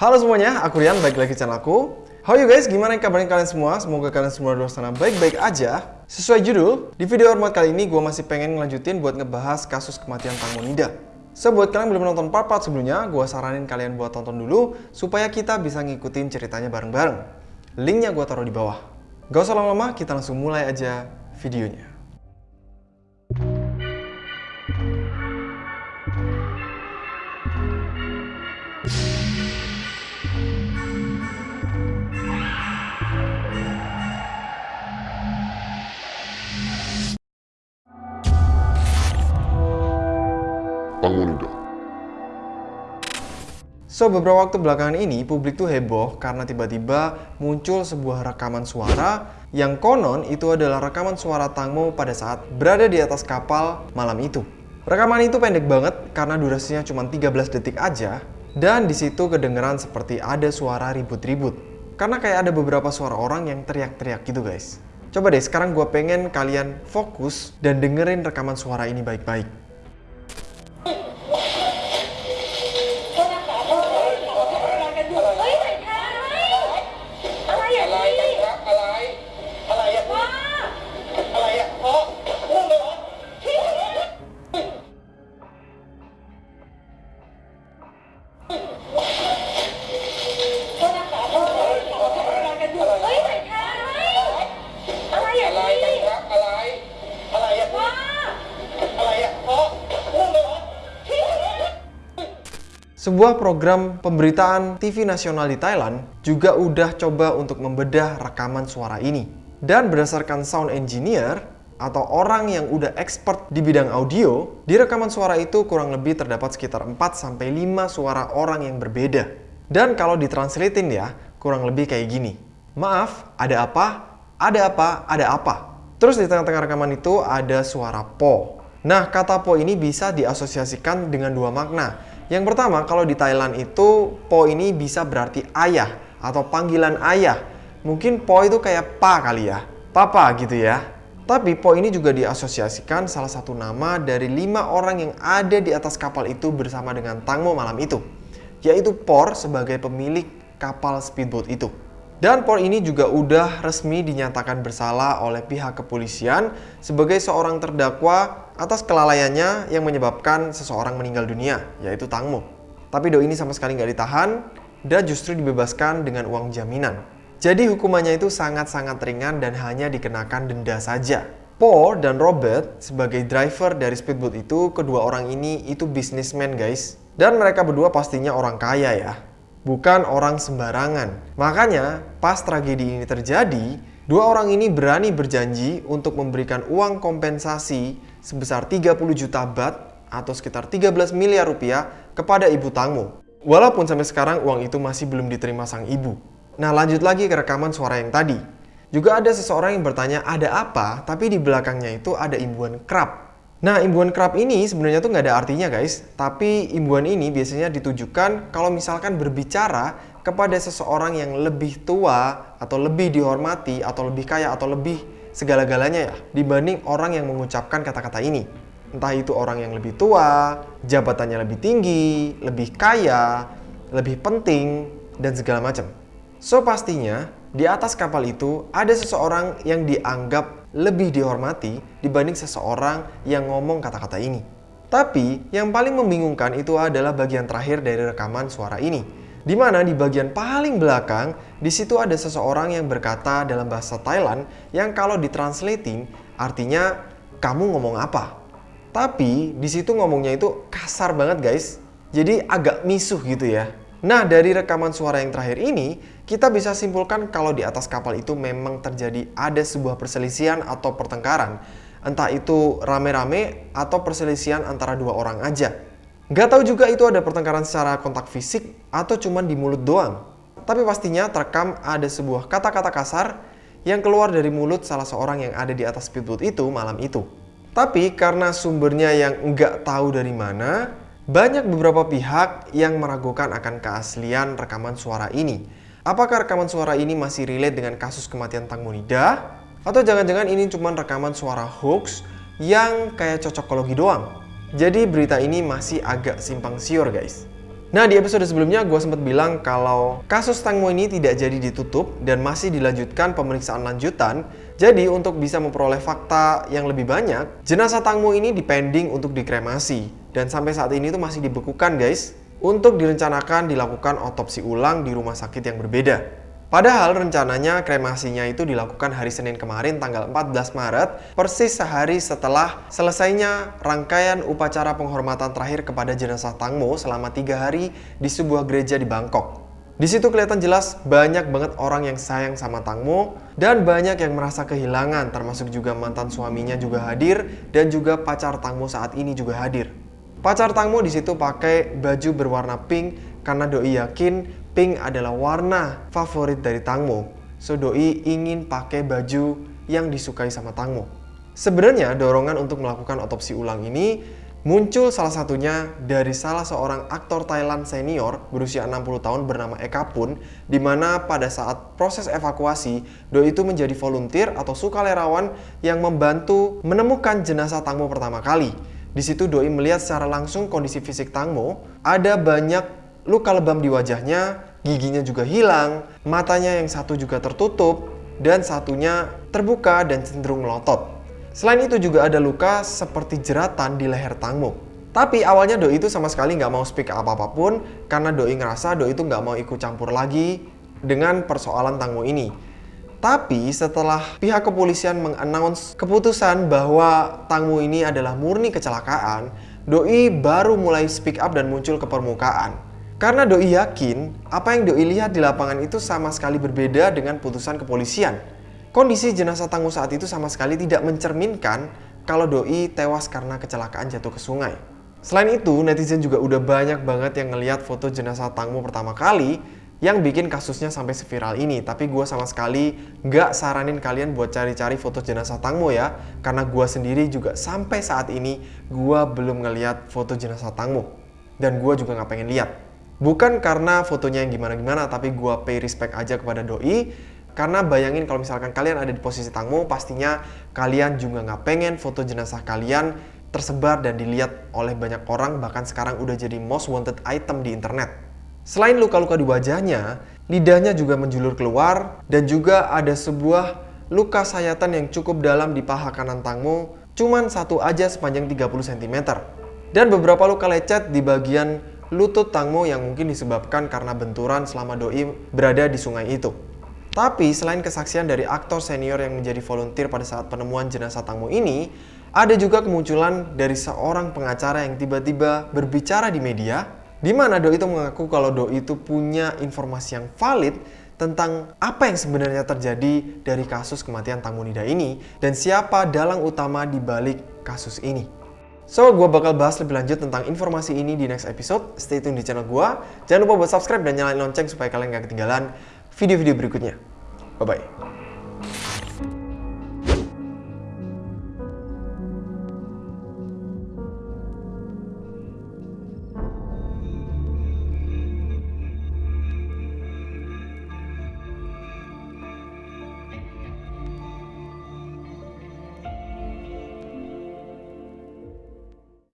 Halo semuanya, aku Rian, balik lagi channel aku. How you guys? Gimana kabarnya kalian semua? Semoga kalian semua di luar sana baik-baik aja. Sesuai judul, di video hormat kali ini gue masih pengen ngelanjutin buat ngebahas kasus kematian Tang Monida. So, buat kalian belum nonton part-part sebelumnya, gue saranin kalian buat tonton dulu supaya kita bisa ngikutin ceritanya bareng-bareng. Linknya gue taruh di bawah. Gak usah lama-lama, kita langsung mulai aja videonya. Bangunida. So, beberapa waktu belakangan ini, publik tuh heboh karena tiba-tiba muncul sebuah rekaman suara yang konon itu adalah rekaman suara Tangmo pada saat berada di atas kapal malam itu. Rekaman itu pendek banget karena durasinya cuma 13 detik aja dan di situ kedengeran seperti ada suara ribut-ribut. Karena kayak ada beberapa suara orang yang teriak-teriak gitu guys. Coba deh sekarang gue pengen kalian fokus dan dengerin rekaman suara ini baik-baik. Sebuah program pemberitaan TV nasional di Thailand juga udah coba untuk membedah rekaman suara ini. Dan berdasarkan sound engineer atau orang yang udah expert di bidang audio, di rekaman suara itu kurang lebih terdapat sekitar 4 5 suara orang yang berbeda. Dan kalau ditranslatein ya, kurang lebih kayak gini. Maaf, ada apa? Ada apa? Ada apa? Terus di tengah-tengah rekaman itu ada suara po. Nah, kata po ini bisa diasosiasikan dengan dua makna. Yang pertama, kalau di Thailand itu po ini bisa berarti ayah atau panggilan ayah. Mungkin po itu kayak pa kali ya, papa gitu ya. Tapi po ini juga diasosiasikan salah satu nama dari lima orang yang ada di atas kapal itu bersama dengan Tangmo malam itu, yaitu Por sebagai pemilik kapal speedboat itu. Dan Por ini juga udah resmi dinyatakan bersalah oleh pihak kepolisian sebagai seorang terdakwa atas kelalaiannya yang menyebabkan seseorang meninggal dunia, yaitu Tangmo. Tapi Do ini sama sekali nggak ditahan dan justru dibebaskan dengan uang jaminan. Jadi hukumannya itu sangat-sangat ringan dan hanya dikenakan denda saja. Paul dan Robert sebagai driver dari speedboat itu, kedua orang ini itu bisnismen guys. Dan mereka berdua pastinya orang kaya ya bukan orang sembarangan. Makanya, pas tragedi ini terjadi, dua orang ini berani berjanji untuk memberikan uang kompensasi sebesar 30 juta bat atau sekitar 13 miliar rupiah kepada ibu Tangmo. Walaupun sampai sekarang uang itu masih belum diterima sang ibu. Nah, lanjut lagi ke rekaman suara yang tadi. Juga ada seseorang yang bertanya ada apa, tapi di belakangnya itu ada imbuhan krab. Nah, imbuhan kerap ini sebenarnya tuh nggak ada artinya guys. Tapi imbuhan ini biasanya ditujukan kalau misalkan berbicara kepada seseorang yang lebih tua atau lebih dihormati atau lebih kaya atau lebih segala-galanya ya dibanding orang yang mengucapkan kata-kata ini. Entah itu orang yang lebih tua, jabatannya lebih tinggi, lebih kaya, lebih penting, dan segala macam. So pastinya di atas kapal itu ada seseorang yang dianggap lebih dihormati dibanding seseorang yang ngomong kata-kata ini. Tapi yang paling membingungkan itu adalah bagian terakhir dari rekaman suara ini. Di mana di bagian paling belakang, di situ ada seseorang yang berkata dalam bahasa Thailand yang kalau ditranslating artinya kamu ngomong apa. Tapi di situ ngomongnya itu kasar banget guys. Jadi agak misuh gitu ya. Nah, dari rekaman suara yang terakhir ini, kita bisa simpulkan kalau di atas kapal itu memang terjadi ada sebuah perselisihan atau pertengkaran. Entah itu rame-rame atau perselisihan antara dua orang aja. Gak tahu juga itu ada pertengkaran secara kontak fisik atau cuman di mulut doang. Tapi pastinya terekam ada sebuah kata-kata kasar yang keluar dari mulut salah seorang yang ada di atas speedboat itu malam itu. Tapi karena sumbernya yang nggak tahu dari mana, banyak beberapa pihak yang meragukan akan keaslian rekaman suara ini. Apakah rekaman suara ini masih relate dengan kasus kematian Tang Monida? Atau jangan-jangan ini cuma rekaman suara hoax yang kayak cocokologi doang? Jadi berita ini masih agak simpang siur guys. Nah, di episode sebelumnya gue sempat bilang kalau kasus Tang Mo ini tidak jadi ditutup dan masih dilanjutkan pemeriksaan lanjutan. Jadi, untuk bisa memperoleh fakta yang lebih banyak, jenazah Tang Mo ini dipending untuk dikremasi. Dan sampai saat ini tuh masih dibekukan guys, untuk direncanakan dilakukan otopsi ulang di rumah sakit yang berbeda. Padahal rencananya kremasinya itu dilakukan hari Senin kemarin tanggal 14 Maret, persis sehari setelah selesainya rangkaian upacara penghormatan terakhir kepada jenazah Tangmo selama tiga hari di sebuah gereja di Bangkok. Di situ kelihatan jelas banyak banget orang yang sayang sama Tangmo dan banyak yang merasa kehilangan termasuk juga mantan suaminya juga hadir dan juga pacar Tangmo saat ini juga hadir. Pacar Tangmo di situ pakai baju berwarna pink karena doi yakin pink adalah warna favorit dari Tangmo. So doi ingin pakai baju yang disukai sama Tangmo. Sebenarnya dorongan untuk melakukan otopsi ulang ini muncul salah satunya dari salah seorang aktor Thailand senior berusia 60 tahun bernama Eka Pun di mana pada saat proses evakuasi Doi itu menjadi volunteer atau sukarelawan yang membantu menemukan jenazah Tangmo pertama kali. Di situ Doi melihat secara langsung kondisi fisik Tangmo, ada banyak luka lebam di wajahnya, giginya juga hilang, matanya yang satu juga tertutup, dan satunya terbuka dan cenderung melotot. Selain itu juga ada luka seperti jeratan di leher Tangmo. Tapi awalnya Doi itu sama sekali nggak mau speak apa-apapun karena Doi ngerasa Doi itu nggak mau ikut campur lagi dengan persoalan Tangmo ini. Tapi setelah pihak kepolisian mengannounce keputusan bahwa Tangmo ini adalah murni kecelakaan, Doi baru mulai speak up dan muncul ke permukaan. Karena Doi yakin apa yang Doi lihat di lapangan itu sama sekali berbeda dengan putusan kepolisian. Kondisi jenazah Tangguh saat itu sama sekali tidak mencerminkan kalau Doi tewas karena kecelakaan jatuh ke sungai. Selain itu, netizen juga udah banyak banget yang ngeliat foto jenazah Tangmo pertama kali yang bikin kasusnya sampai seviral ini. Tapi gue sama sekali nggak saranin kalian buat cari-cari foto jenazah Tangmo ya. Karena gue sendiri juga sampai saat ini gue belum ngeliat foto jenazah Tangmo. Dan gue juga nggak pengen lihat. Bukan karena fotonya yang gimana-gimana, tapi gue pay respect aja kepada Doi. Karena bayangin kalau misalkan kalian ada di posisi Tangmo, pastinya kalian juga nggak pengen foto jenazah kalian tersebar dan dilihat oleh banyak orang, bahkan sekarang udah jadi most wanted item di internet. Selain luka-luka di wajahnya, lidahnya juga menjulur keluar, dan juga ada sebuah luka sayatan yang cukup dalam di paha kanan Tangmo, cuman satu aja sepanjang 30 cm. Dan beberapa luka lecet di bagian lutut Tangmo yang mungkin disebabkan karena benturan selama Doi berada di sungai itu. Tapi selain kesaksian dari aktor senior yang menjadi volunteer pada saat penemuan jenazah Tangmo ini, ada juga kemunculan dari seorang pengacara yang tiba-tiba berbicara di media, di mana Doi itu mengaku kalau Doi itu punya informasi yang valid tentang apa yang sebenarnya terjadi dari kasus kematian Tangmo Nida ini dan siapa dalang utama di balik kasus ini. So, gue bakal bahas lebih lanjut tentang informasi ini di next episode. Stay tune di channel gue. Jangan lupa buat subscribe dan nyalain lonceng supaya kalian gak ketinggalan video-video berikutnya. Bye-bye.